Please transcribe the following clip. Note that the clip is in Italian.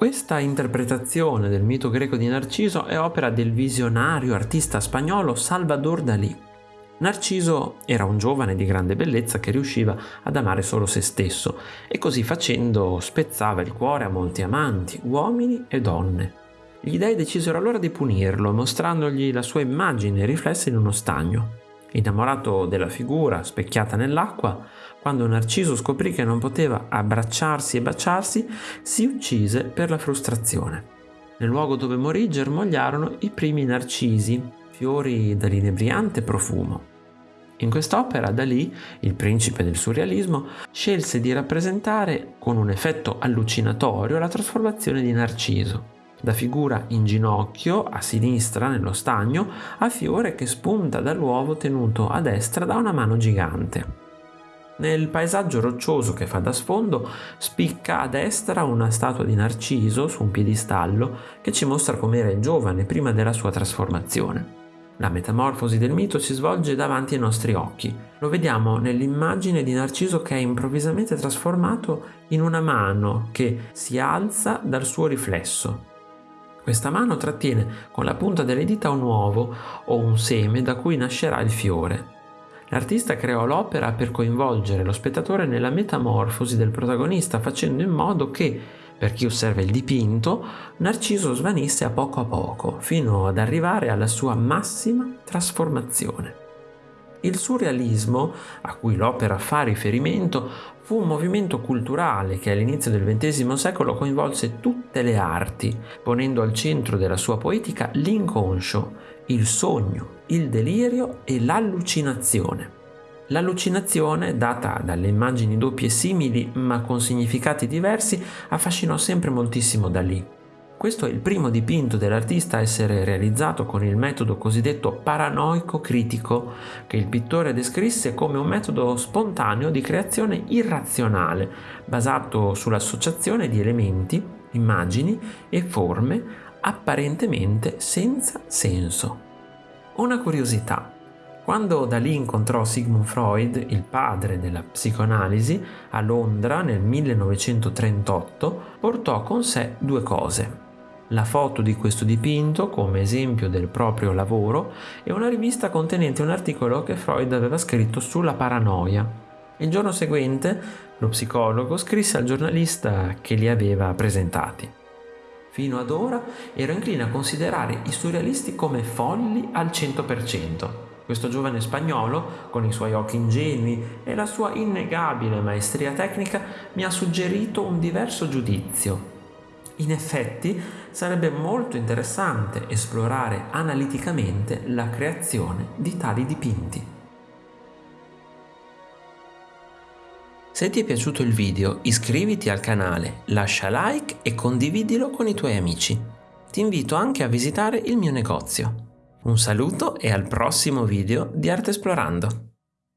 Questa interpretazione del mito greco di Narciso è opera del visionario artista spagnolo Salvador Dalí. Narciso era un giovane di grande bellezza che riusciva ad amare solo se stesso e così facendo spezzava il cuore a molti amanti, uomini e donne. Gli dei decisero allora di punirlo, mostrandogli la sua immagine riflessa in uno stagno. Innamorato della figura specchiata nell'acqua, quando Narciso scoprì che non poteva abbracciarsi e baciarsi, si uccise per la frustrazione. Nel luogo dove morì germogliarono i primi narcisi, fiori dall'inebriante profumo. In quest'opera Dalì, il principe del surrealismo, scelse di rappresentare con un effetto allucinatorio la trasformazione di Narciso, da figura in ginocchio a sinistra nello stagno a fiore che spunta dall'uovo tenuto a destra da una mano gigante. Nel paesaggio roccioso che fa da sfondo spicca a destra una statua di Narciso su un piedistallo che ci mostra com'era il giovane prima della sua trasformazione. La metamorfosi del mito si svolge davanti ai nostri occhi. Lo vediamo nell'immagine di Narciso che è improvvisamente trasformato in una mano che si alza dal suo riflesso, questa mano trattiene con la punta delle dita un uovo o un seme da cui nascerà il fiore. L'artista creò l'opera per coinvolgere lo spettatore nella metamorfosi del protagonista, facendo in modo che, per chi osserva il dipinto, Narciso svanisse a poco a poco, fino ad arrivare alla sua massima trasformazione. Il surrealismo, a cui l'opera fa riferimento, fu un movimento culturale che all'inizio del XX secolo coinvolse tutte le arti, ponendo al centro della sua poetica l'inconscio, il sogno, il delirio e l'allucinazione. L'allucinazione, data dalle immagini doppie simili ma con significati diversi, affascinò sempre moltissimo da lì. Questo è il primo dipinto dell'artista a essere realizzato con il metodo cosiddetto paranoico critico, che il pittore descrisse come un metodo spontaneo di creazione irrazionale, basato sull'associazione di elementi, immagini e forme apparentemente senza senso. Una curiosità. Quando Dalì incontrò Sigmund Freud, il padre della psicoanalisi, a Londra nel 1938, portò con sé due cose la foto di questo dipinto come esempio del proprio lavoro e una rivista contenente un articolo che Freud aveva scritto sulla paranoia. Il giorno seguente lo psicologo scrisse al giornalista che li aveva presentati. Fino ad ora ero incline a considerare i surrealisti come folli al 100%. Questo giovane spagnolo, con i suoi occhi ingenui e la sua innegabile maestria tecnica, mi ha suggerito un diverso giudizio in effetti sarebbe molto interessante esplorare analiticamente la creazione di tali dipinti. Se ti è piaciuto il video iscriviti al canale, lascia like e condividilo con i tuoi amici. Ti invito anche a visitare il mio negozio. Un saluto e al prossimo video di Arte Esplorando!